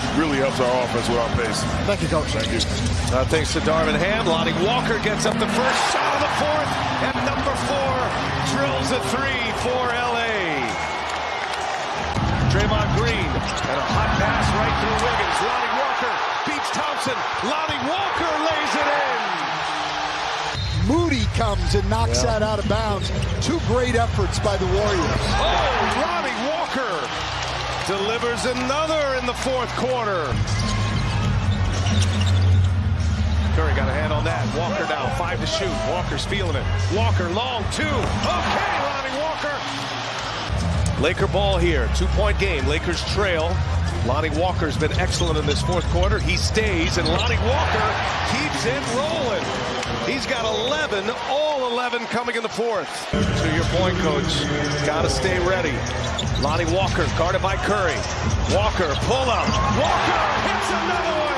it really helps our offense with our pace. Thank you, Coach. Thank you. Uh, thanks to Darvin Ham. Lonnie Walker gets up the first shot of the fourth, and number four drills a three for L.A. Draymond Green and a hot pass right through Wiggins. Lonnie Walker beats Thompson. Lonnie Walker lays it in. Moody comes and knocks yeah. that out of bounds. Two great efforts by the Warriors. Oh, Lonnie Walker delivers another in the fourth quarter. Curry got a hand on that. Walker now, five to shoot. Walker's feeling it. Walker, long two. Okay, Lonnie Walker. Laker ball here. Two-point game. Lakers trail. Lonnie Walker's been excellent in this fourth quarter. He stays, and Lonnie Walker keeps it rolling. He's got 11, all coming in the fourth. To your point, coach, got to stay ready. Lonnie Walker guarded by Curry. Walker, pull up. Walker hits another one.